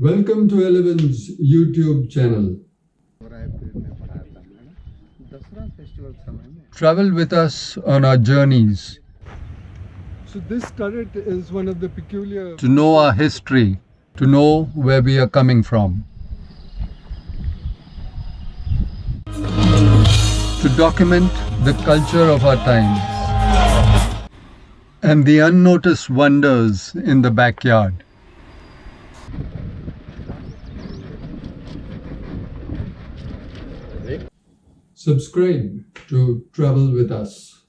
Welcome to Eleven's YouTube channel. Travel with us on our journeys. So this turret is one of the peculiar... To know our history, to know where we are coming from. To document the culture of our times and the unnoticed wonders in the backyard. Subscribe to Travel with Us.